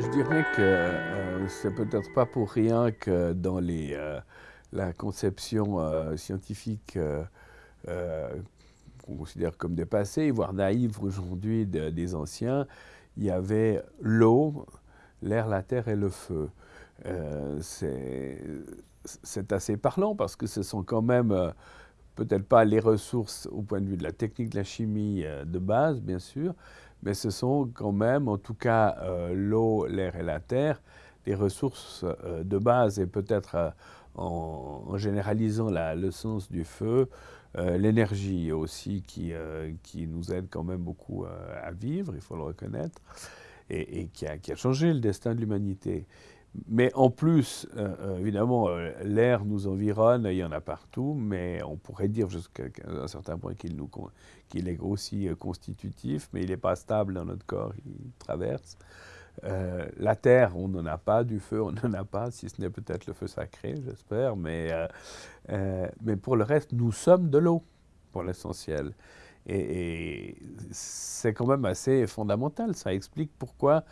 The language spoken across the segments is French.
Je dirais que euh, c'est peut-être pas pour rien que dans les, euh, la conception euh, scientifique qu'on considère comme dépassée, voire naïve aujourd'hui des anciens, il y avait l'eau, l'air, la terre et le feu. C'est assez parlant parce que ce sont quand même peut-être pas les ressources au point de vue de la technique de la chimie de base, bien sûr, mais ce sont quand même, en tout cas, euh, l'eau, l'air et la terre, des ressources euh, de base et peut-être euh, en, généralisant le sens du feu, l'énergie aussi qui, qui nous aide quand même beaucoup à vivre, il faut le reconnaître, et, qui, a, changé le destin de l'humanité. Mais en plus, euh, euh, évidemment, euh, l'air nous environne, il y en a partout, mais on pourrait dire jusqu'à un certain point qu'il est aussi constitutif, mais il n'est pas stable dans notre corps, il traverse. la terre, on n'en a pas, du feu, on n'en a pas, si ce n'est peut-être le feu sacré, j'espère, mais, mais pour le reste, nous sommes de l'eau, pour l'essentiel. Et, c'est quand même assez fondamental. Ça explique pourquoi,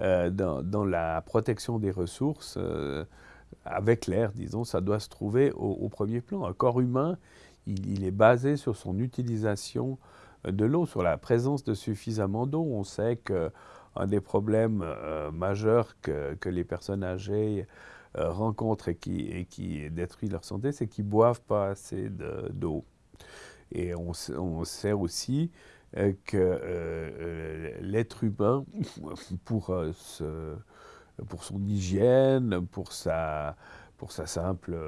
euh, dans, la protection des ressources, euh, avec l'air, disons, ça doit se trouver au, premier plan. Un corps humain, il, est basé sur son utilisation de l'eau, sur la présence de suffisamment d'eau. On sait qu'un des problèmes euh, majeurs que, les personnes âgées rencontrent et qui, détruit leur santé, c'est qu'ils boivent pas assez d'eau. Et on, sait aussi euh, que euh, euh, l'être humain, pour, son hygiène, pour sa, simple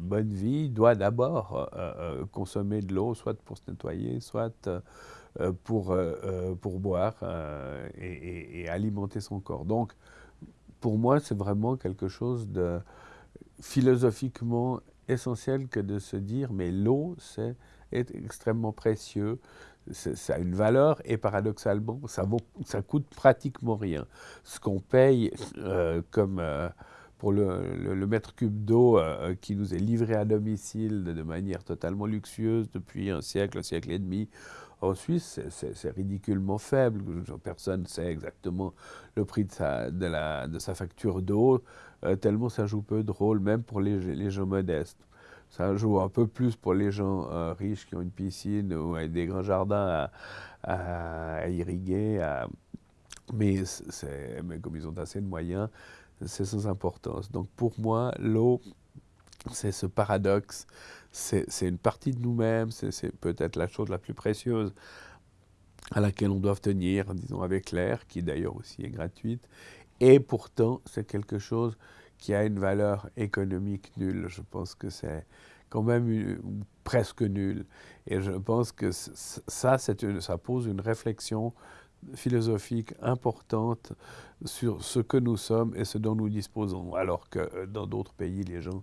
bonne vie, doit d'abord consommer de l'eau, soit pour se nettoyer, soit pour, boire et, alimenter son corps. Donc, pour moi, c'est vraiment quelque chose de philosophiquement essentiel que de se dire, mais l'eau, c'est est extrêmement précieux, ça a une valeur et paradoxalement, ça, coûte pratiquement rien. Ce qu'on paye euh, comme euh, pour le, mètre cube d'eau euh, qui nous est livré à domicile de, manière totalement luxueuse depuis un siècle, un siècle et demi, en Suisse, c'est ridiculement faible. Personne ne sait exactement le prix de sa, facture d'eau, tellement ça joue peu de rôle, même pour les gens modestes. Ça joue un peu plus pour les gens euh, riches qui ont une piscine ou des grands jardins à, irriguer. Mais, mais, comme ils ont assez de moyens, c'est sans importance. Donc pour moi, l'eau, c'est ce paradoxe. C'est une partie de nous-mêmes, c'est peut-être la chose la plus précieuse à laquelle on doit tenir, disons, avec l'air, qui d'ailleurs aussi est gratuite. Et pourtant, c'est quelque chose qui a une valeur économique nulle. Je pense que c'est quand même presque nulle. Et je pense que ça, ça pose une réflexion philosophique importante sur ce que nous sommes et ce dont nous disposons, alors que euh, dans d'autres pays, les gens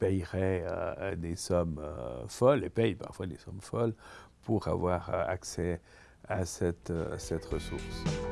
payeraient euh, des sommes euh, folles, et payent parfois des sommes folles, pour avoir accès à cette ressource.